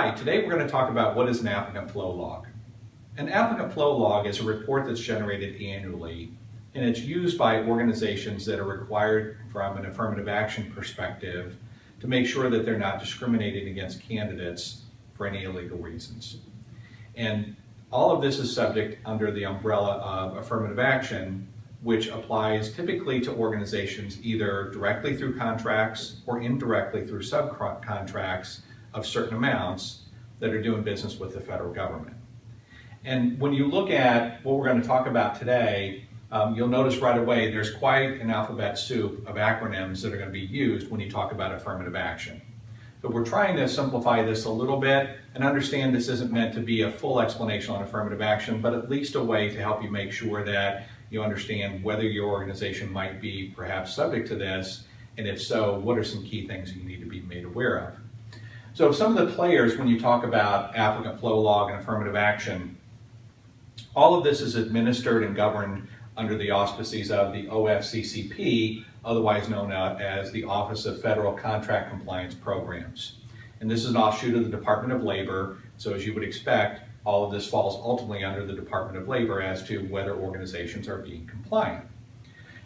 Hi, today we're going to talk about what is an applicant flow log. An applicant flow log is a report that's generated annually and it's used by organizations that are required from an affirmative action perspective to make sure that they're not discriminating against candidates for any illegal reasons. And all of this is subject under the umbrella of affirmative action, which applies typically to organizations either directly through contracts or indirectly through subcontracts of certain amounts that are doing business with the federal government. And when you look at what we're going to talk about today, um, you'll notice right away there's quite an alphabet soup of acronyms that are going to be used when you talk about affirmative action. But we're trying to simplify this a little bit and understand this isn't meant to be a full explanation on affirmative action, but at least a way to help you make sure that you understand whether your organization might be perhaps subject to this, and if so, what are some key things you need to be made aware of. So some of the players, when you talk about applicant flow log and affirmative action, all of this is administered and governed under the auspices of the OFCCP, otherwise known as the Office of Federal Contract Compliance Programs. And this is an offshoot of the Department of Labor, so as you would expect, all of this falls ultimately under the Department of Labor as to whether organizations are being compliant.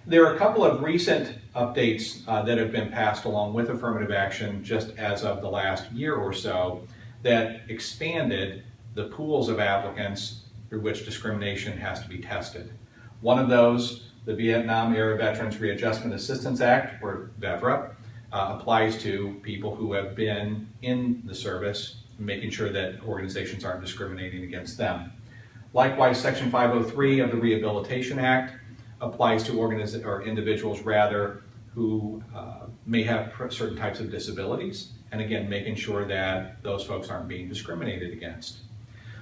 There are a couple of recent updates uh, that have been passed along with affirmative action just as of the last year or so that expanded the pools of applicants through which discrimination has to be tested. One of those, the Vietnam Era Veterans Readjustment Assistance Act, or VEVRA, uh, applies to people who have been in the service, making sure that organizations aren't discriminating against them. Likewise, Section 503 of the Rehabilitation Act applies to organiz- or individuals rather who uh, may have certain types of disabilities, and again, making sure that those folks aren't being discriminated against.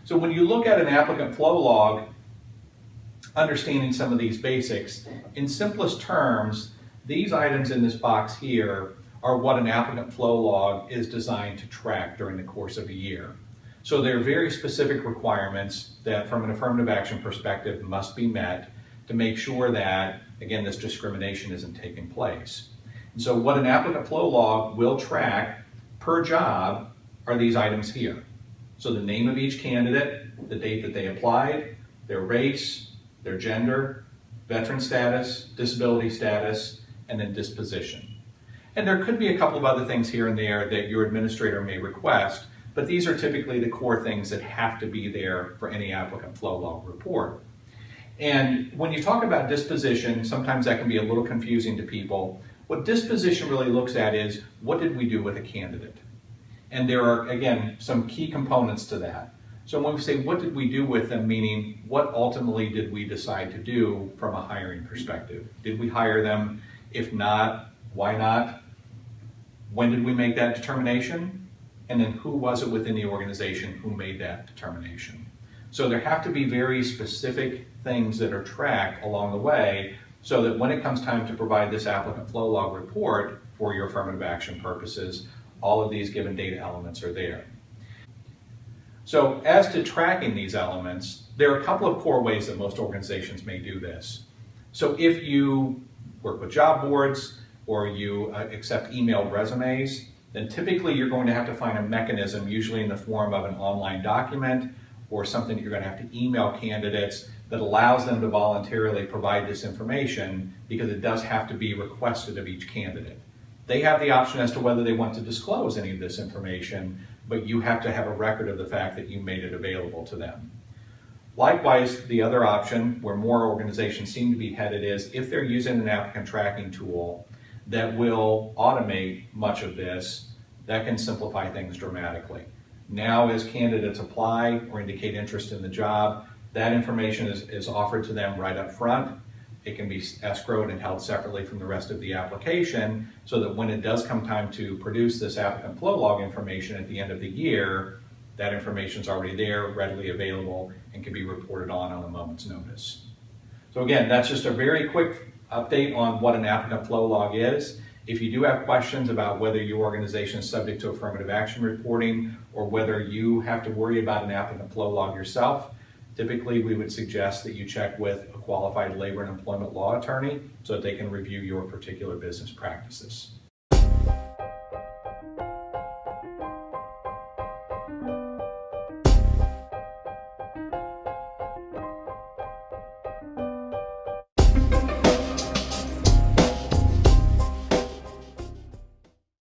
So when you look at an applicant flow log, understanding some of these basics, in simplest terms, these items in this box here are what an applicant flow log is designed to track during the course of a year. So there are very specific requirements that from an affirmative action perspective must be met to make sure that, again, this discrimination isn't taking place. And so what an applicant flow log will track per job are these items here. So the name of each candidate, the date that they applied, their race, their gender, veteran status, disability status, and then disposition. And there could be a couple of other things here and there that your administrator may request, but these are typically the core things that have to be there for any applicant flow log report. And when you talk about disposition, sometimes that can be a little confusing to people. What disposition really looks at is what did we do with a candidate? And there are, again, some key components to that. So when we say what did we do with them, meaning what ultimately did we decide to do from a hiring perspective? Did we hire them? If not, why not? When did we make that determination? And then who was it within the organization who made that determination? So there have to be very specific things that are tracked along the way so that when it comes time to provide this applicant flow log report for your affirmative action purposes, all of these given data elements are there. So as to tracking these elements, there are a couple of core ways that most organizations may do this. So if you work with job boards or you uh, accept emailed resumes, then typically you're going to have to find a mechanism, usually in the form of an online document or something that you're going to have to email candidates that allows them to voluntarily provide this information because it does have to be requested of each candidate. They have the option as to whether they want to disclose any of this information, but you have to have a record of the fact that you made it available to them. Likewise, the other option where more organizations seem to be headed is if they're using an applicant tracking tool that will automate much of this, that can simplify things dramatically. Now, as candidates apply or indicate interest in the job, that information is, is offered to them right up front. It can be escrowed and held separately from the rest of the application so that when it does come time to produce this applicant flow log information at the end of the year, that information is already there, readily available, and can be reported on on a moment's notice. So again, that's just a very quick update on what an applicant flow log is. If you do have questions about whether your organization is subject to affirmative action reporting or whether you have to worry about an applicant flow log yourself, typically we would suggest that you check with a qualified labor and employment law attorney so that they can review your particular business practices.